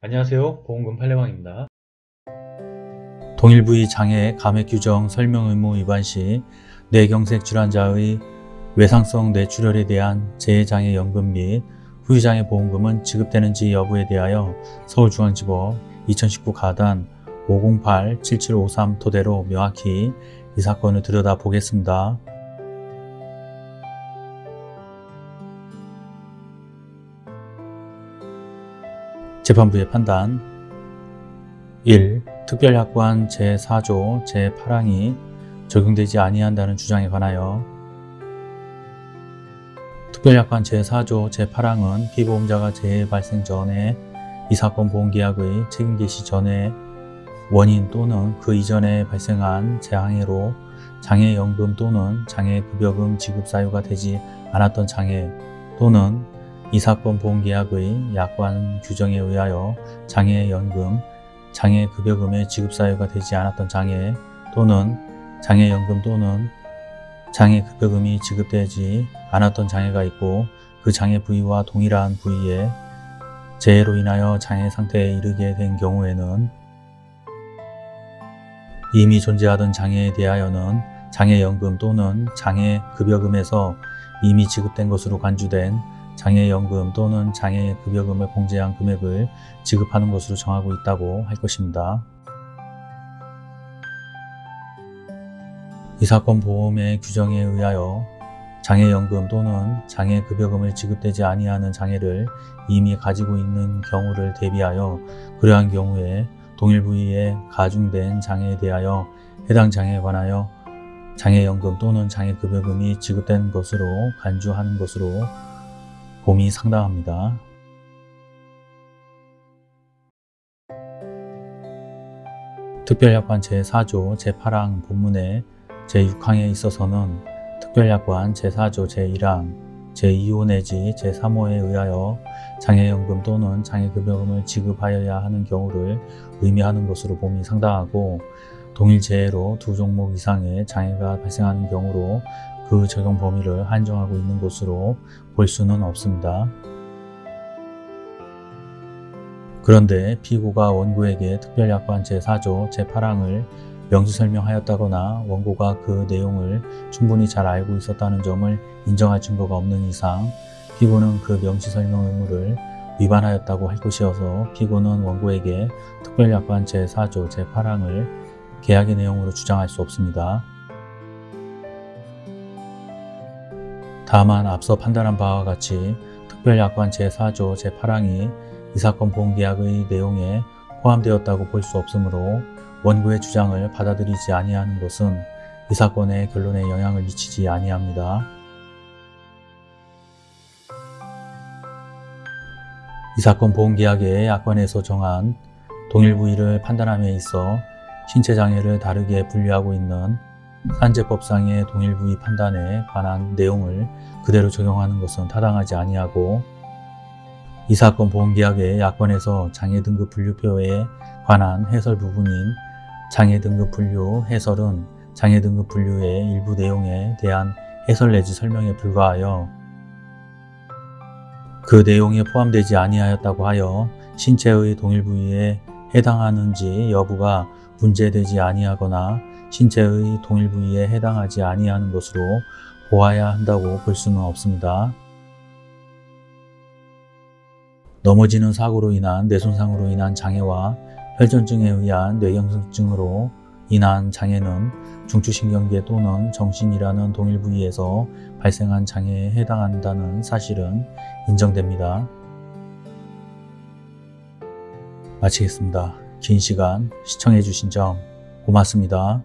안녕하세요 보험금 팔례방입니다. 동일 부위 장애 감액 규정 설명 의무 위반 시 뇌경색 질환자의 외상성 뇌출혈에 대한 재해장애 연금 및 후유장애 보험금은 지급되는지 여부에 대하여 서울중앙지법 2019 가단 508-7753 토대로 명확히 이 사건을 들여다보겠습니다. 재판부의 판단 1. 특별약관 제4조 제8항이 적용되지 아니한다는 주장에 관하여 특별약관 제4조 제8항은 피보험자가 재해 발생 전에 이 사건 보험계약의 책임 개시 전에 원인 또는 그 이전에 발생한 재항해로 장애연금 또는 장애급여금 지급 사유가 되지 않았던 장애 또는 이 사건 보험계약의 약관 규정에 의하여 장애연금, 장애급여금의 지급 사유가 되지 않았던 장애 또는 장애연금 또는 장애급여금이 지급되지 않았던 장애가 있고 그 장애 부위와 동일한 부위에 재해로 인하여 장애 상태에 이르게 된 경우에는 이미 존재하던 장애에 대하여는 장애연금 또는 장애급여금에서 이미 지급된 것으로 간주된 장애연금 또는 장애급여금을 공제한 금액을 지급하는 것으로 정하고 있다고 할 것입니다. 이 사건 보험의 규정에 의하여 장애연금 또는 장애급여금을 지급되지 아니하는 장애를 이미 가지고 있는 경우를 대비하여 그러한 경우에 동일 부위에 가중된 장애에 대하여 해당 장애에 관하여 장애연금 또는 장애급여금이 지급된 것으로 간주하는 것으로 봄이 상당합니다. 특별약관 제4조 제8항 본문의 제6항에 있어서는 특별약관 제4조 제1항 제2호 내지 제3호에 의하여 장애연금 또는 장애급여금을 지급하여야 하는 경우를 의미하는 것으로 봄이 상당하고 동일 재해로 두 종목 이상의 장애가 발생하는 경우로 그 적용 범위를 한정하고 있는 것으로 볼 수는 없습니다. 그런데 피고가 원고에게 특별약관 제4조 제8항을 명시 설명하였다거나 원고가 그 내용을 충분히 잘 알고 있었다는 점을 인정할 증거가 없는 이상 피고는 그 명시 설명 의무를 위반하였다고 할 것이어서 피고는 원고에게 특별약관 제4조 제8항을 계약의 내용으로 주장할 수 없습니다. 다만 앞서 판단한 바와 같이 특별약관 제4조 제8항이 이 사건 보험계약의 내용에 포함되었다고 볼 수 없으므로 원고의 주장을 받아들이지 아니하는 것은 이 사건의 결론에 영향을 미치지 아니합니다. 이 사건 보험계약의 약관에서 정한 동일 부위를 판단함에 있어 신체장애를 다르게 분류하고 있는 산재법상의 동일 부위 판단에 관한 내용을 그대로 적용하는 것은 타당하지 아니하고 이 사건 보험계약의 약관에서 장애 등급 분류표에 관한 해설 부분인 장애 등급 분류 해설은 장애 등급 분류의 일부 내용에 대한 해설 내지 설명에 불과하여 그 내용에 포함되지 아니하였다고 하여 신체의 동일 부위에 해당하는지 여부가 문제되지 아니하거나 신체의 동일 부위에 해당하지 아니하는 것으로 보아야 한다고 볼 수는 없습니다. 넘어지는 사고로 인한 뇌손상으로 인한 장애와 혈전증에 의한 뇌경색증으로 인한 장애는 중추신경계 또는 정신이라는 동일 부위에서 발생한 장애에 해당한다는 사실은 인정됩니다. 마치겠습니다. 긴 시간 시청해 주신 점 고맙습니다.